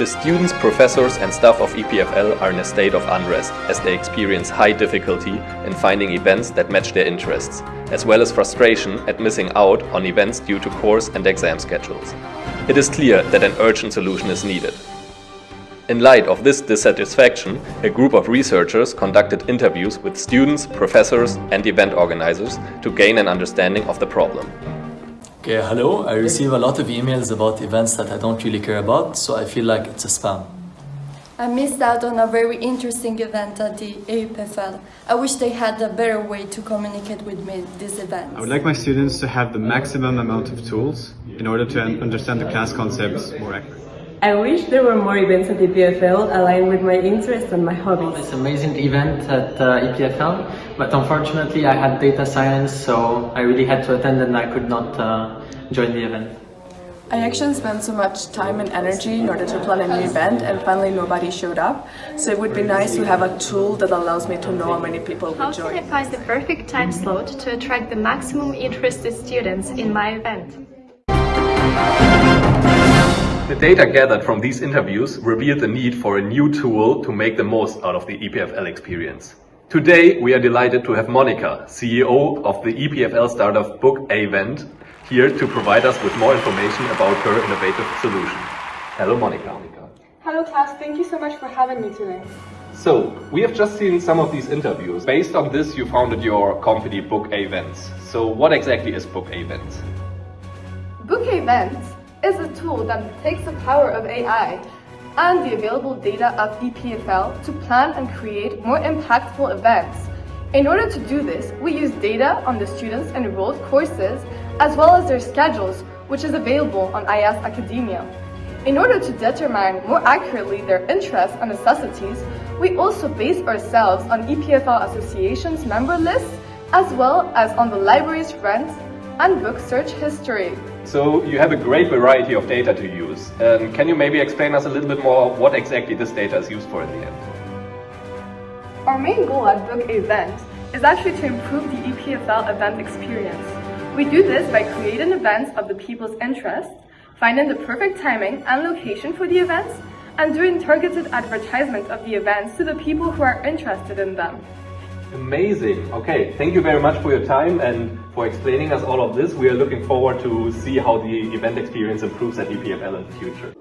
The students, professors and staff of EPFL are in a state of unrest as they experience high difficulty in finding events that match their interests, as well as frustration at missing out on events due to course and exam schedules. It is clear that an urgent solution is needed. In light of this dissatisfaction, a group of researchers conducted interviews with students, professors and event organizers to gain an understanding of the problem. Okay, hello. I receive a lot of emails about events that I don't really care about, so I feel like it's a spam. I missed out on a very interesting event at the EPFL. I wish they had a better way to communicate with me this event. I would like my students to have the maximum amount of tools in order to understand the class concepts more accurately. I wish there were more events at EPFL aligned with my interests and my hobbies. This amazing event at uh, EPFL, but unfortunately I had data science, so I really had to attend and I could not uh, join the event. I actually spent so much time and energy in order to plan a new event and finally nobody showed up. So it would be nice to have a tool that allows me to know how many people will join. How can I find the perfect time slot to attract the maximum interested students in my event? The data gathered from these interviews revealed the need for a new tool to make the most out of the EPFL experience. Today, we are delighted to have Monica, CEO of the EPFL startup Book Event, here to provide us with more information about her innovative solution. Hello, Monica. Hello, class. Thank you so much for having me today. So, we have just seen some of these interviews. Based on this, you founded your company Book Events. So, what exactly is Book Events? Book Events is a tool that takes the power of AI and the available data of EPFL to plan and create more impactful events. In order to do this, we use data on the students' enrolled courses as well as their schedules, which is available on IS Academia. In order to determine more accurately their interests and necessities, we also base ourselves on EPFL Association's member lists as well as on the library's rent and book search history. So you have a great variety of data to use. Um, can you maybe explain us a little bit more what exactly this data is used for in the end? Our main goal at Book Event is actually to improve the EPFL event experience. We do this by creating events of the people's interest, finding the perfect timing and location for the events, and doing targeted advertisement of the events to the people who are interested in them. Amazing. Okay, thank you very much for your time and for explaining us all of this. We are looking forward to see how the event experience improves at EPFL in the future.